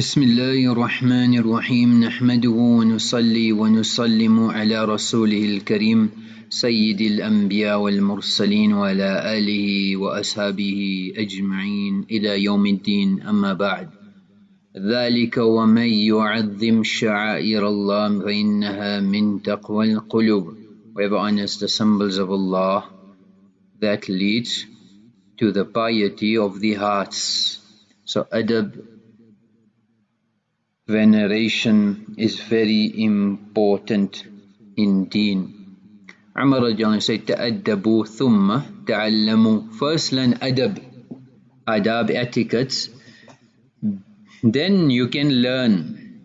بسم الله الرحمن الرحيم نحمده ونصلي ونسلم على رسوله الكريم سيد الأنبياء والمرسلين وعلى آله وأصحابه أجمعين إلى يوم الدين أما بعد ذلك ومن يعظم شعائر الله فإنها من تقوى القلوب Whoever honors the symbols of Allah that leads to the piety of the hearts. So adab veneration is very important in deen. Umar said, Ta'addabu thumma ta'allamu. First learn adab, adab etiquettes. Then you can learn.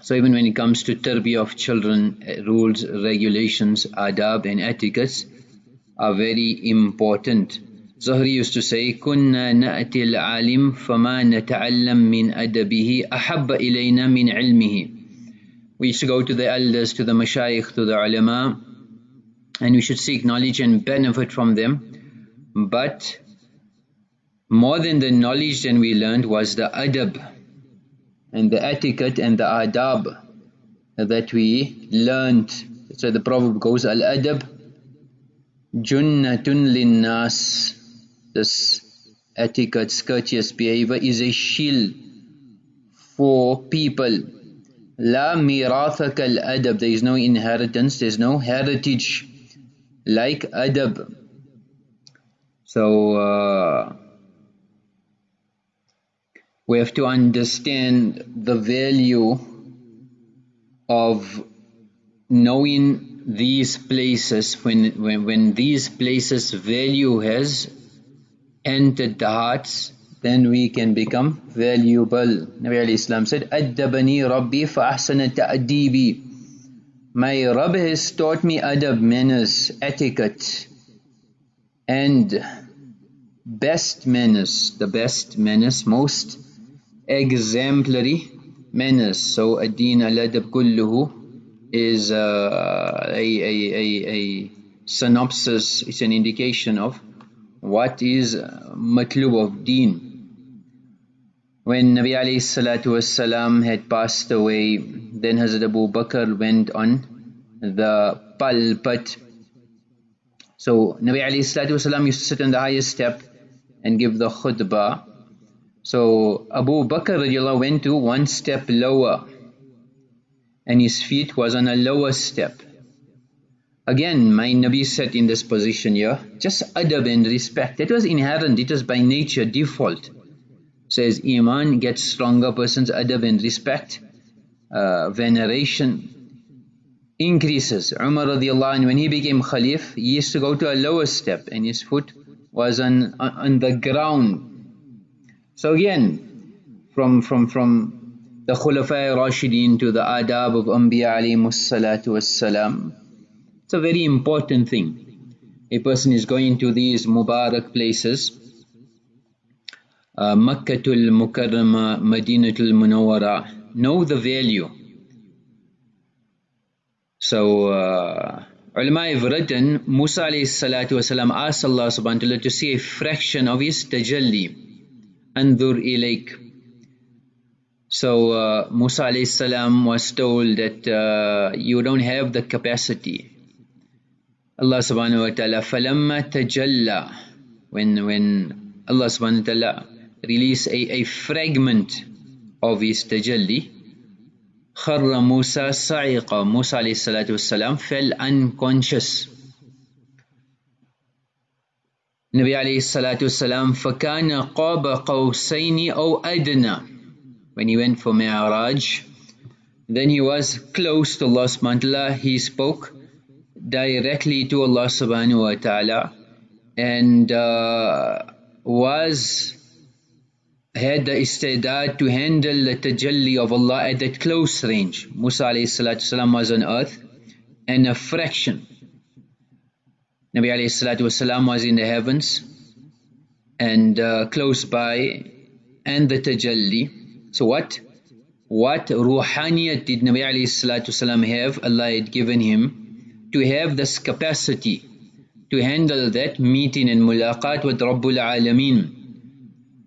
So even when it comes to tarbiyah of children, eh, rules, regulations, adab and etiquettes are very important. Zuhri used to say كنا نأتي العالم فما نتعلم من أدبه أحب إلينا من علمه We used to go to the elders, to the mashayikh, to the ulama and we should seek knowledge and benefit from them but more than the knowledge that we learned was the adab and the etiquette and the adab that we learned. So the proverb goes, Al-adab junnatun linnas this etiquette, courteous behavior is a shield for people. La mirathak al. There is no inheritance, there is no heritage like adab. So uh, we have to understand the value of knowing these places when, when, when these places value has entered the hearts, then we can become valuable. Nabi Islam said, Addabani Rabbi fa'ahsana ta'adibi. My Rabb has taught me adab, manners, etiquette, and best manners, the best manners, most exemplary manners. So, ad-din al-adab kulluhu is uh, a, a, a, a synopsis, it's an indication of what is matlub of deen. When Nabi alayhi salatu had passed away, then Hazrat Abu Bakr went on the pulpit. So Nabi alayhi salatu used to sit on the highest step and give the khutbah. So Abu Bakr went to one step lower and his feet was on a lower step. Again, my Nabi sat in this position here, just adab and respect. That was inherent, it was by nature, default. So as Iman gets stronger, person's adab and respect, uh, veneration increases. Umar radiallahu anh, when he became Khalif, he used to go to a lower step and his foot was on, on the ground. So again, from, from, from the Khulafai Rashideen to the adab of Anbiya alayhi salatu wassalam, it's a very important thing. A person is going to these Mubarak places, uh, Makkatul Mukarrama, Madinatul Munawwara, know the value. So, uh, ulama have written, Musa salatu wasalam asked Allah subhanahu wa ta'ala to see a fraction of his tajalli. Andur ilayk. So uh, Musa salam was told that uh, you don't have the capacity. Subhanahu wa ta'ala فَلَمَّا تَجَلَّى when, when Allah wa ta'ala released a, a fragment of his tajalli خر Musa sa'iqa Musa alayhi salatu wasalam fell unconscious Nabi alayhi salatu wasalam فَكَانَ قَابَ قَوْسَيْنِ أَوْ أَدْنَى when he went for Mi'raj then he was close to Allah wa ta'ala he spoke directly to Allah subhanahu wa ta'ala and uh, was had the istidad to handle the tajalli of Allah at that close range. Musa alayhi salatu wasalam was on earth and a fraction. Nabi alayhi salatu wasalam was in the heavens and uh, close by and the tajalli. So what? What ruhaniyat did Nabi alayhi salatu wasalam have? Allah had given him to have this capacity to handle that meeting and mulaqat with Rabbul Alameen.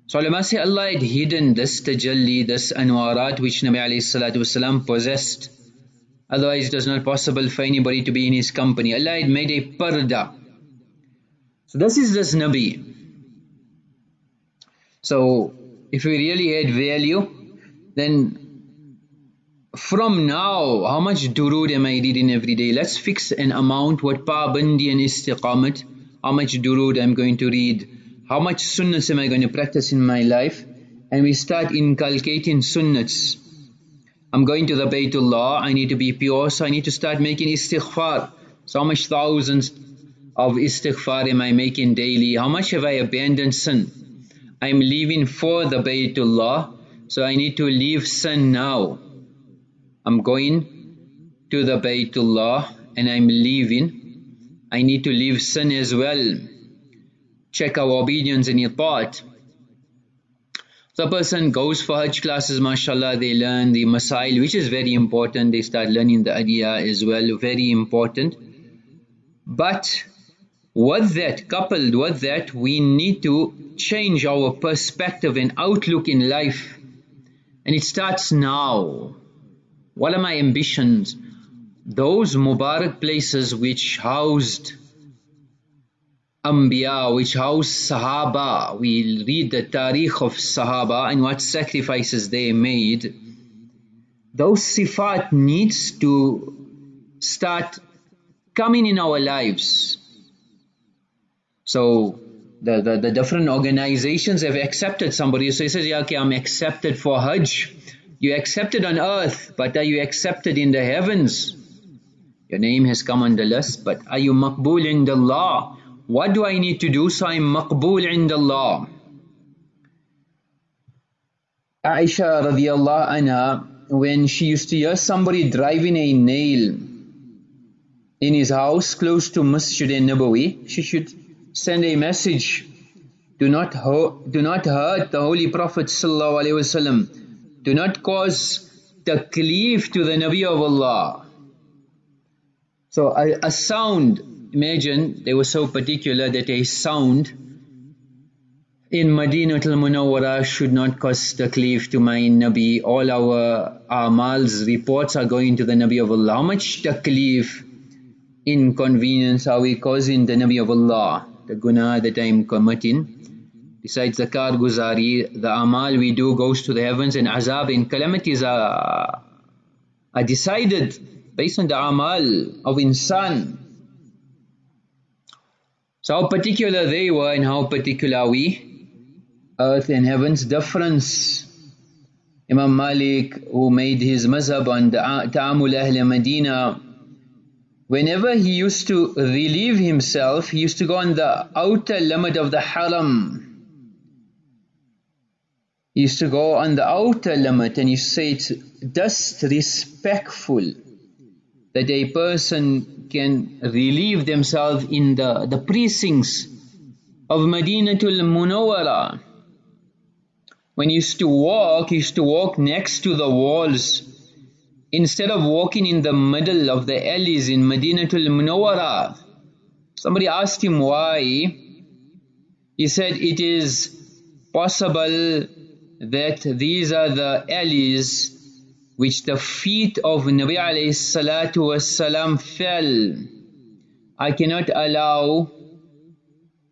So ulama say Allah had hidden this tajalli, this anwarat which Nabi alayhi possessed. Otherwise it was not possible for anybody to be in his company. Allah had made a parda. So this is this Nabi. So if we really add value, then from now, how much durood am I reading every day? Let's fix an amount, what pabandi and istiqamat, how much durood I'm going to read, how much sunnats am I going to practice in my life, and we start inculcating sunnats. I'm going to the Baytullah, I need to be pure, so I need to start making istighfar. So how much thousands of istighfar am I making daily? How much have I abandoned sin? I'm leaving for the Baytullah, so I need to leave sin now. I'm going to the Baytullah and I'm leaving. I need to leave sin as well. Check our obedience and thought. The person goes for Hajj classes, mashallah, they learn the Masail, which is very important. They start learning the Adiyah as well, very important. But with that, coupled with that, we need to change our perspective and outlook in life. And it starts now. What are my ambitions? Those Mubarak places which housed Anbiya, which housed Sahaba, we read the Tariq of Sahaba and what sacrifices they made. Those sifat needs to start coming in our lives. So the, the, the different organizations have accepted somebody. So he says, yeah, okay, I'm accepted for Hajj. You accepted on earth, but are you accepted in the heavens? Your name has come on the list, but are you maqbool in the law? What do I need to do so I'm maqbool in the law? Aisha radiallahu anha, when she used to hear somebody driving a nail in his house close to Masjid al-Nabawi, she should send a message. Do not, do not hurt the Holy Prophet sallallahu alaihi wasallam do not cause taklif to the Nabi of Allah. So a, a sound, imagine they were so particular that a sound in Madinah al-Munawwara should not cause taklif to my Nabi. All our amals, reports are going to the Nabi of Allah. How much taklif, inconvenience are we causing the Nabi of Allah? The guna that I am committing. Besides zakat guzari, the amal we do goes to the heavens and azab and calamities are, are decided based on the amal of insan. So how particular they were and how particular we, earth and heavens difference. Imam Malik who made his mazhab on the Ta'amul Ahl Medina whenever he used to relieve himself he used to go on the outer limit of the haram used to go on the outer limit and you say it's disrespectful that a person can relieve themselves in the, the precincts of Madinatul Munawwara. When he used to walk, he used to walk next to the walls instead of walking in the middle of the alleys in Madinatul Munawwara. Somebody asked him why. He said it is possible that these are the alleys which the feet of Nabi alayhi salatu fell. I cannot allow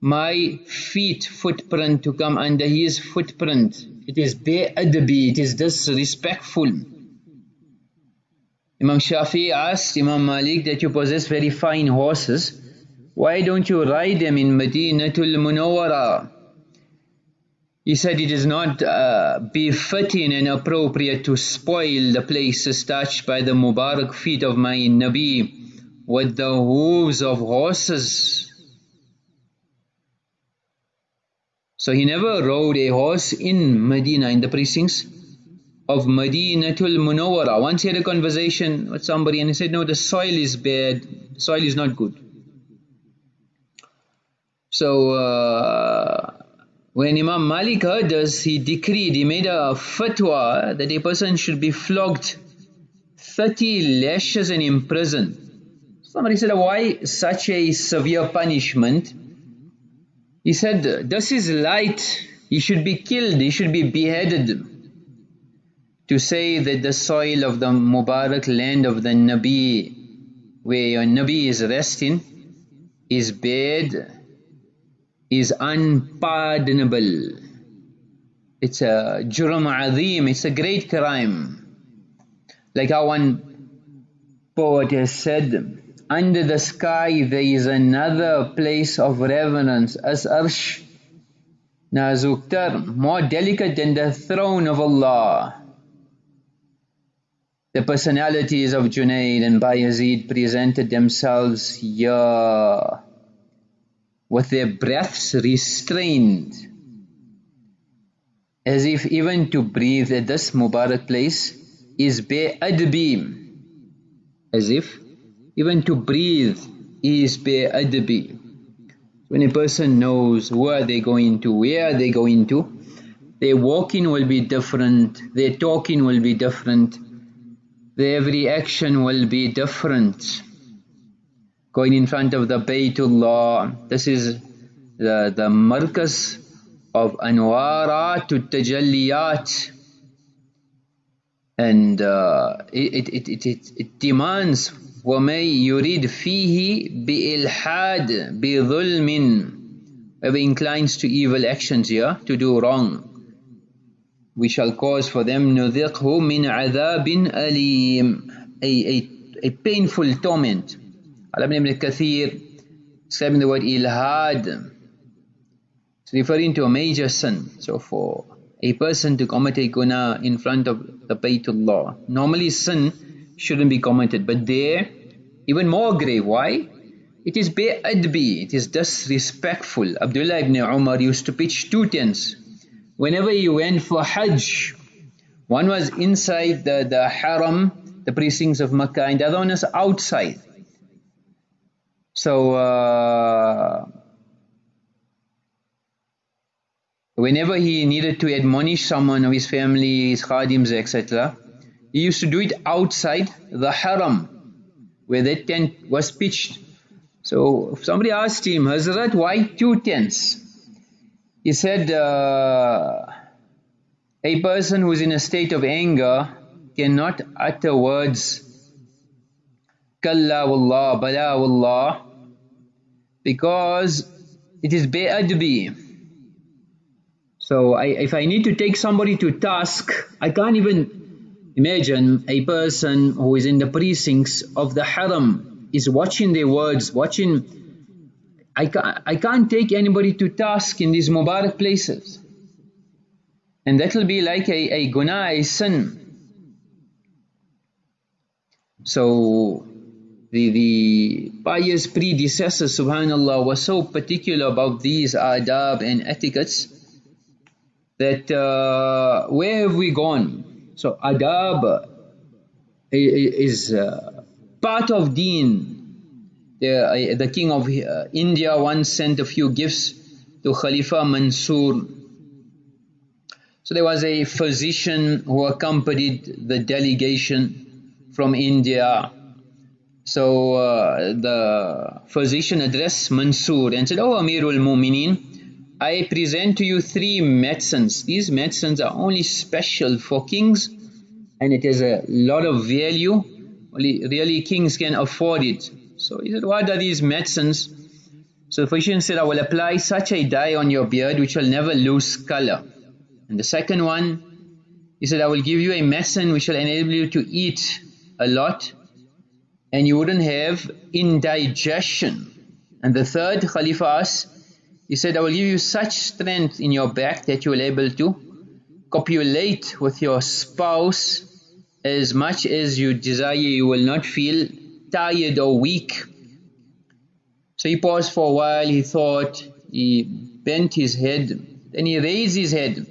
my feet footprint to come under his footprint. It is be'adabi, it is disrespectful. Imam Shafi asked Imam Malik that you possess very fine horses. Why don't you ride them in Madinatul Munawwara? He said it is not uh, befitting and appropriate to spoil the places touched by the Mubarak feet of my Nabi with the hooves of horses. So he never rode a horse in Medina, in the precincts of Madinatul Munawwara. Once he had a conversation with somebody and he said, no, the soil is bad, soil is not good. So, uh, when Imam Malik heard this, he decreed, he made a fatwa that a person should be flogged 30 lashes and imprisoned. Somebody said, why such a severe punishment? He said, this is light he should be killed, he should be beheaded. To say that the soil of the Mubarak land of the Nabi, where your Nabi is resting, is bad, is unpardonable. It's a jurum azim, it's a great crime. Like how one poet has said, under the sky there is another place of reverence as arsh nazuktar, more delicate than the throne of Allah. The personalities of Junaid and Bayazid presented themselves here with their breaths restrained as if even to breathe at this Mubarak place is bi'adbi as if even to breathe is bi'adbi. When a person knows where they're going to, where they're going to, their walking will be different, their talking will be different, their every action will be different Going in front of the Baytullah, this is the, the markas of anwarat tajalliyat and uh, it, it, it, it, it demands وَمَن يُرِيد فِيهِ بِإِلْحَادٍ بِظُلْمٍ Whoever inclines to evil actions here, to do wrong, we shall cause for them نُذِقْهُ مِنْ عَذَابٍ أَلِيمٍ a, a, a painful torment. Al ibn Kathir describing the word ilhad, it's referring to a major sin. So for a person to commit a guna in front of the Baytullah, normally sin shouldn't be committed. But there, even more grave. Why? It is bi'adbi, it is disrespectful. Abdullah ibn Umar used to pitch two tents. Whenever he went for Hajj, one was inside the, the haram, the precincts of Makkah, and the other one was outside. So, uh, whenever he needed to admonish someone of his family, his khadims, etc., he used to do it outside the haram where that tent was pitched. So if somebody asked him, Hazrat, why two tents? He said, uh, a person who is in a state of anger cannot utter words Kalla wallah, bala wallah because it is bi'adbi. So I, if I need to take somebody to task, I can't even Imagine a person who is in the precincts of the haram is watching their words, watching. I can't, I can't take anybody to task in these Mubarak places. And that will be like a, a guna, a sin. So the, the pious predecessors, subhanAllah, were so particular about these adab and etiquettes that uh, where have we gone? So adab is uh, part of deen. The, uh, the king of uh, India once sent a few gifts to Khalifa Mansur. So there was a physician who accompanied the delegation from India. So uh, the physician addressed Mansur and said, Oh Amirul Mumineen, I present to you three medicines. These medicines are only special for kings and it has a lot of value. Only really kings can afford it. So he said, what are these medicines? So the physician said, I will apply such a dye on your beard which will never lose color. And the second one, he said, I will give you a medicine which will enable you to eat a lot and you wouldn't have indigestion. And the third, Khalifa asked, he said, I will give you such strength in your back that you will able to copulate with your spouse as much as you desire. You will not feel tired or weak. So he paused for a while, he thought, he bent his head, then he raised his head.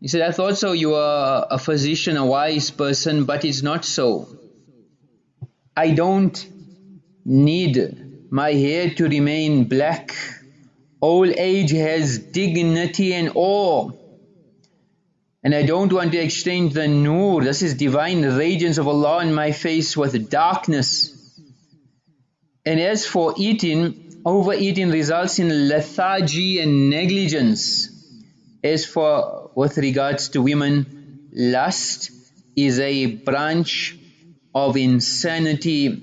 He said, I thought so, you are a physician, a wise person, but it's not so. I don't need my hair to remain black Old age has dignity and awe. And I don't want to exchange the nur, this is divine radiance of Allah in my face with darkness. And as for eating, overeating results in lethargy and negligence. As for with regards to women, lust is a branch of insanity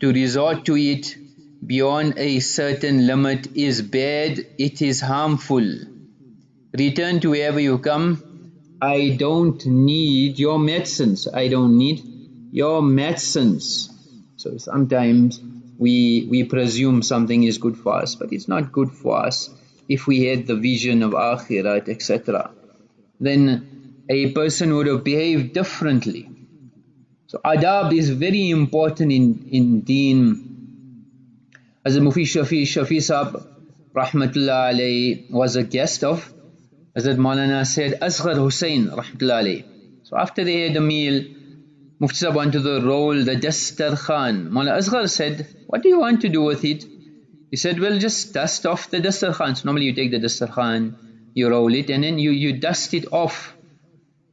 to resort to it beyond a certain limit is bad, it is harmful. Return to wherever you come. I don't need your medicines. I don't need your medicines. So sometimes we we presume something is good for us, but it's not good for us if we had the vision of akhirat, etc. Then a person would have behaved differently. So adab is very important in, in deen. As Mufti Shafi, Shafi Sahab, rahmatullah alayhi, was a guest of Hazrat Maulana said, Asghar Hussain, rahmatullah alayhi. So after they had a meal, Mufti Sahib wanted to the roll the Dastar Khan. Maulana Asghar said, what do you want to do with it? He said, well just dust off the Dastar Khan. So normally you take the Dastar Khan, you roll it and then you, you dust it off.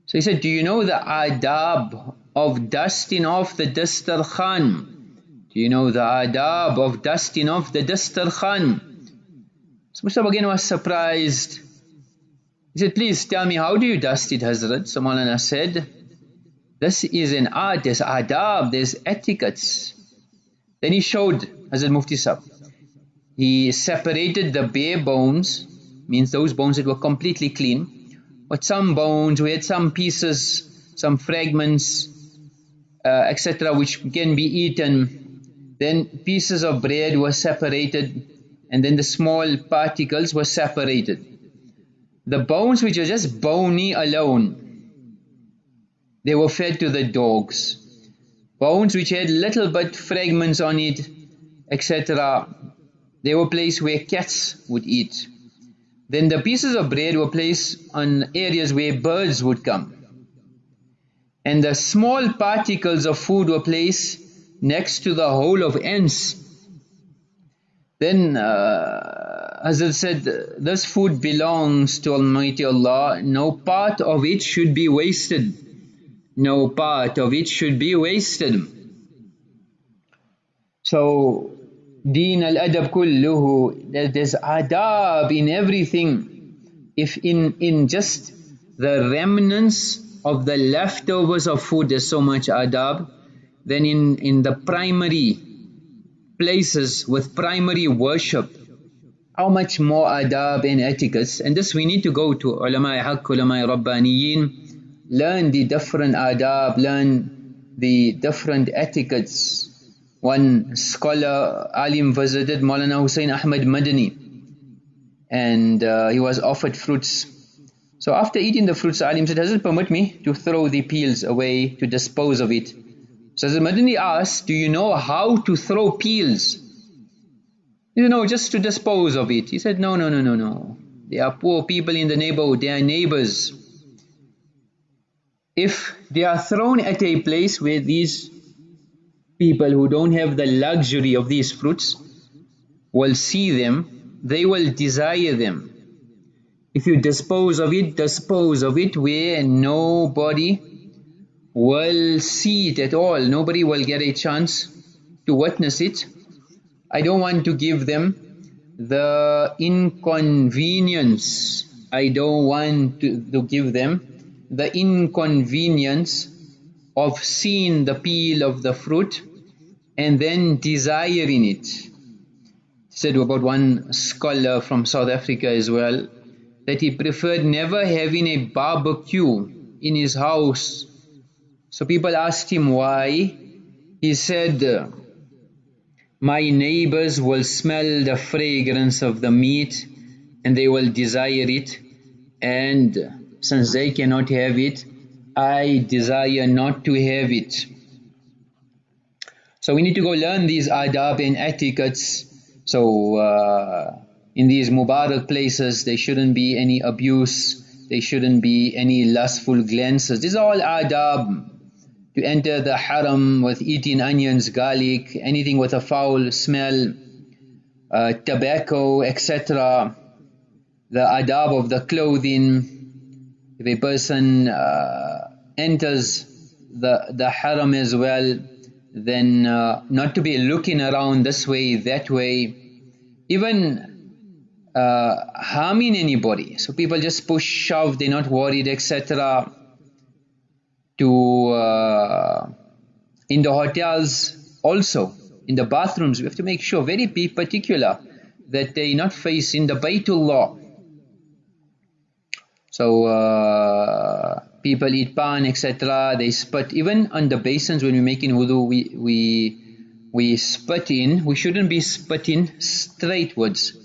So he said, do you know the adab of dusting off the Dastar Khan? Do you know the adab of dusting off the Dastar Khan? So Mustafa again was surprised. He said, please tell me, how do you dust it, Hazrat? So Maulana said, this is an art, there's adab, there's etiquettes. Then he showed Hazrat Mufti Sahib. He separated the bare bones, means those bones that were completely clean, but some bones, we had some pieces, some fragments, Uh, etc., which can be eaten. Then pieces of bread were separated, and then the small particles were separated. The bones which are just bony alone, they were fed to the dogs. Bones which had little but fragments on it, etc., they were placed where cats would eat. Then the pieces of bread were placed on areas where birds would come. And the small particles of food were placed next to the hole of ants. Then uh, Hazrat said, this food belongs to Almighty Allah, no part of it should be wasted. No part of it should be wasted. So, deen al-adab kulluhu, there's adab in everything. If in, in just the remnants of the leftovers of food there's so much adab, then in, in the primary places with primary worship, how much more adab and etiquettes and this we need to go to ulama haqq ulama rabbaniyin learn the different adab learn the different etiquettes. One scholar alim visited Maulana Hussein Ahmad Madani and uh, he was offered fruits so after eating the fruits alim said does it permit me to throw the peels away to dispose of it so the Madani asked do you know how to throw peels you know, just to dispose of it. He said, no, no, no, no, no. They are poor people in the neighborhood, they are neighbors. If they are thrown at a place where these people who don't have the luxury of these fruits will see them, they will desire them. If you dispose of it, dispose of it where nobody will see it at all. Nobody will get a chance to witness it I don't want to give them the inconvenience. I don't want to, to give them the inconvenience of seeing the peel of the fruit and then desiring it. Said about one scholar from South Africa as well that he preferred never having a barbecue in his house. So people asked him why. He said, my neighbors will smell the fragrance of the meat and they will desire it and since they cannot have it, I desire not to have it. So we need to go learn these adab and etiquettes. So uh, in these Mubarak places, there shouldn't be any abuse, there shouldn't be any lustful glances. These are all adab to enter the haram with eating onions, garlic, anything with a foul smell, uh, tobacco, etc. The adab of the clothing. If a person uh, enters the, the haram as well, then uh, not to be looking around this way, that way. Even uh, harming anybody. So people just push, shove, they're not worried, etc. To uh, in the hotels also, in the bathrooms, we have to make sure, very particular, that they not facing the Baytullah. So uh, people eat pan, etc. They spit even on the basins when we're making wudu. We we we spit in. We shouldn't be spitting straightwards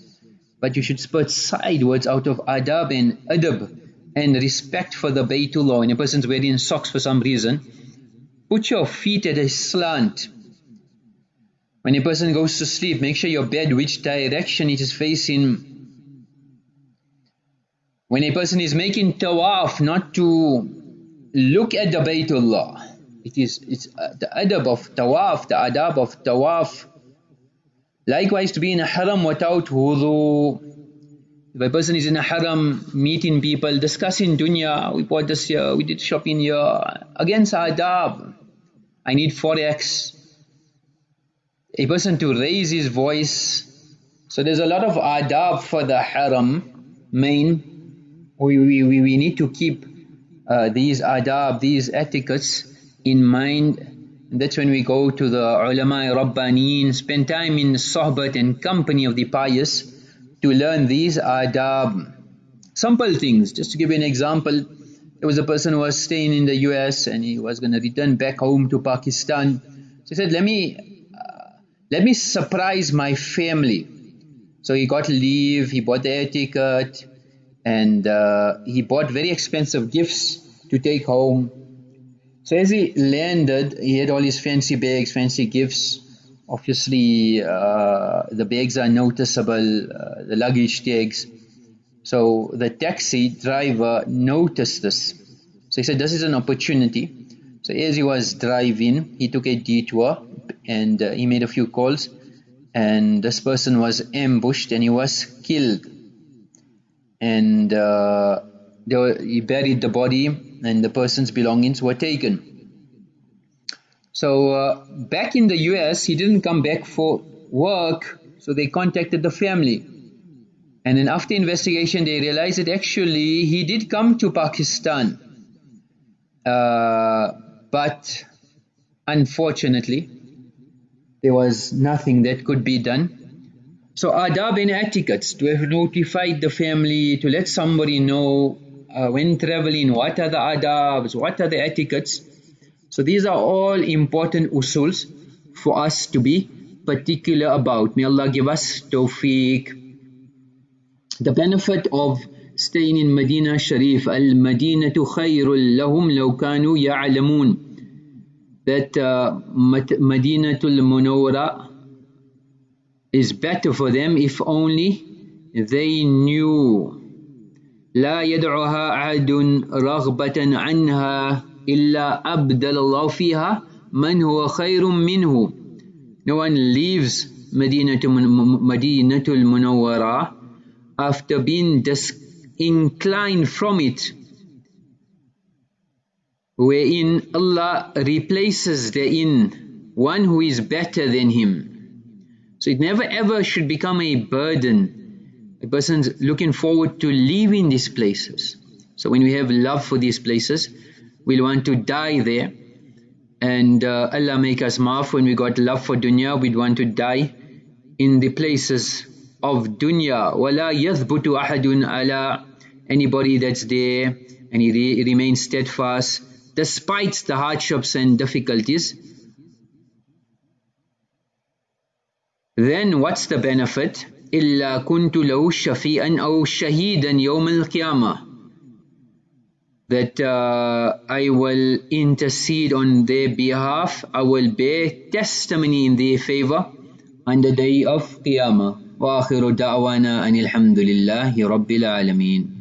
but you should spurt sideways out of adab and adab and respect for the Baytullah. When a person's wearing socks for some reason, put your feet at a slant. When a person goes to sleep, make sure your bed which direction it is facing. When a person is making tawaf, not to look at the Baytullah. It is it's uh, the adab of tawaf, the adab of tawaf Likewise to be in a haram without wudu. If a person is in a haram, meeting people, discussing dunya, we bought this here, we did shopping here, against adab. I need forex. A person to raise his voice. So there's a lot of adab for the haram, main. We, we, we need to keep uh, these adab, these etiquettes in mind that's when we go to the ulama rabbaneen, spend time in sohbat and company of the pious to learn these adab. Simple things, just to give you an example, there was a person who was staying in the US and he was going to return back home to Pakistan. So he said, let me, uh, let me surprise my family. So he got leave, he bought the ticket and uh, he bought very expensive gifts to take home so as he landed, he had all his fancy bags, fancy gifts. Obviously, uh, the bags are noticeable, uh, the luggage tags. So the taxi driver noticed this. So he said, this is an opportunity. So as he was driving, he took a detour and uh, he made a few calls. And this person was ambushed and he was killed. And uh, were, he buried the body and the person's belongings were taken. So uh, back in the US, he didn't come back for work, so they contacted the family. And then after investigation, they realized that actually he did come to Pakistan. Uh, but unfortunately, there was nothing that could be done. So adab and etiquettes, to have notified the family, to let somebody know uh, when traveling, what are the adabs, what are the etiquettes. So these are all important usuls for us to be particular about. May Allah give us tawfiq. The benefit of staying in Medina Sharif, Al-Madinatu khayrul lahum law kanu ya'lamun. That uh, Madinatul Munawwara is better for them if only they knew لا يدعها أحد رغبة عنها إلا أبدل الله فيها من هو خير منه No one leaves Medina Madinatul Munawwara after being disinclined from it wherein Allah replaces therein one who is better than him. So it never ever should become a burden a person's looking forward to leaving these places. So when we have love for these places, we'll want to die there. And uh, Allah make us maaf when we got love for dunya, we'd want to die in the places of dunya. وَلَا يَثْبُتُ أَحَدٌ عَلَى Anybody that's there and he re remains steadfast despite the hardships and difficulties. Then what's the benefit? إلا كنت له شفيئا أو شهيدا يوم القيامة that uh, I will intercede on their behalf, I will bear testimony in their favor on the day of Qiyamah. وآخر دعوانا أن الحمد لله رب العالمين